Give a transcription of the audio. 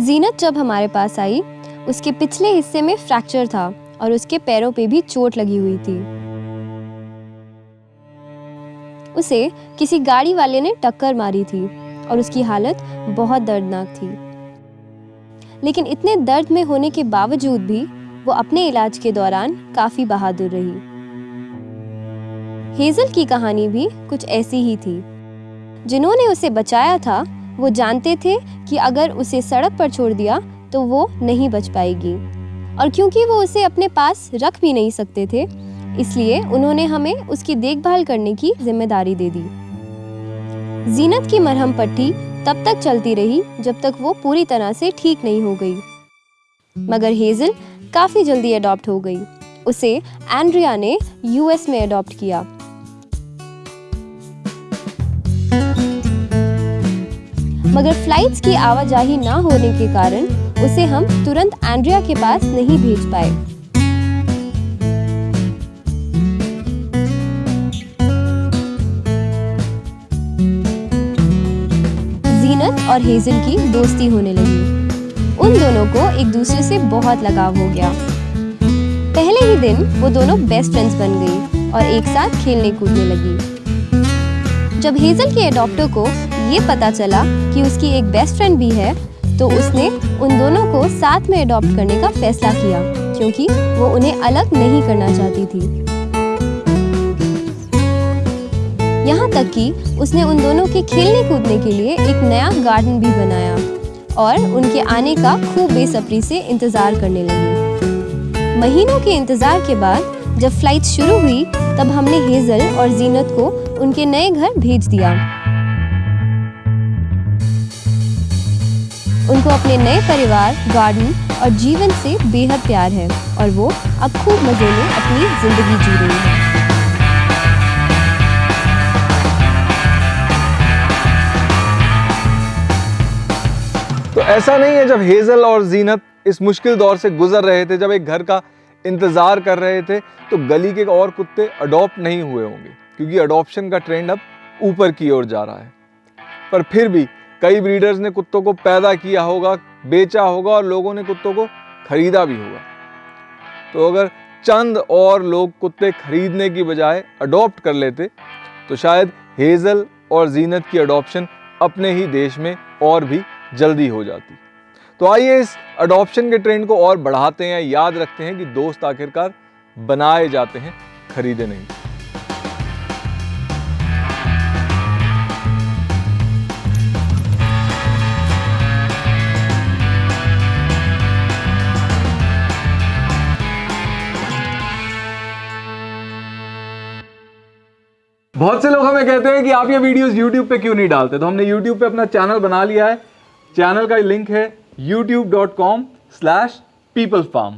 जीनत जब हमारे पास आई, उसके पिछले हिस्से में फ्रैक्चर था और उसके पैरों पे भी चोट लगी हुई थी। उसे किसी गाड़ी वाले ने टक्कर मारी थी और उसकी हालत बहुत दर्दनाक थी। लेकिन इतने दर्द में होने के बावजूद भी वो अपने इलाज के दौरान काफ़ी बहादुर रही। हेजल की कहानी भी कुछ ऐसी ही थी, जिन्होंने उसे बचाया था वो जानते थे कि अगर उसे सड़क पर छोड़ दिया तो वो नहीं बच पाएगी। और क्योंकि वो उसे अपने पास रख भी नहीं सकते थे, इसलिए उन्होंने हमें उसकी देखभाल करने की ज़िम्मेदारी दे दी। जीनत की मरहम पट्टी तब तक चलती रही जब तक वो पूरी तरह से ठीक नहीं हो गई। मगर हेजल काफ़ी जल्दी अडॉप्ट हो गई। उसे एंड्रिया ने यूएस में अडॉप्ट किया। मगर फ्लाइट्स की आवाजाही ना होने के कारण उसे हम तुरंत एंड्रिया के पास नहीं भेज पाए। जीनत और हेजल की दोस्ती होने लगी। उन दोनों को एक दूसरे से बहुत लगाव हो गया। पहले ही दिन वो दोनों बेस्ट फ्रेंड्स बन गई और एक साथ खेलने कूदने लगी। जब हेजल के एडॉप्टर को ये पता चला कि उसकी एक बेस्ट फ्रेंड भी है तो उसने उन दोनों को साथ में अडॉप्ट करने का फैसला किया, क्योंकि वो उन्हें अलग नहीं करना चाहती थी। यहाँ तक कि उसने उन दोनों के खेलने कूदने के लिए एक नया गार्डन भी बनाया, और उनके आने का खूब बेसब्री से इंतज़ार करने लगी। महीनों के इंतज़ार के बाद, जब फ़्लाइट शुरू हुई, तब हमने हेजल और जीनत को उनके नए घर भेज दिया। उनको अपने नए परिवार गार्डन और जीवन से बेहद प्यार है और वो अब खूब मज़े में अपनी ज़िंदगी जी रही है। तो ऐसा नहीं है जब हेजल और जीनत इस मुश्किल दौर से गुजर रहे थे, जब एक घर का इंतज़ार कर रहे थे तो गली के और कुत्ते अडॉप्ट नहीं हुए होंगे, क्योंकि अडॉप्शन का ट्रेंड अब ऊपर की ओर जा रहा है। पर फिर भी कई ब्रीडर्स ने कुत्तों को पैदा किया होगा, बेचा होगा और लोगों ने कुत्तों को खरीदा भी होगा। तो अगर चंद और लोग कुत्ते खरीदने की बजाय अडॉप्ट कर लेते तो शायद हेजल और जीनत की अडॉप्शन अपने ही देश में और भी जल्दी हो जाती। तो आइए इस अडॉप्शन के ट्रेंड को और बढ़ाते हैं, याद रखते हैं कि दोस्त आखिरकार बनाए जाते हैं, खरीदे नहीं। बहुत से लोग हमें कहते हैं कि आप ये वीडियोस YouTube पे क्यों नहीं डालते? तो हमने YouTube पे अपना चैनल बना लिया है। चैनल का लिंक है यूट्यूब youtube.com/peoplefarm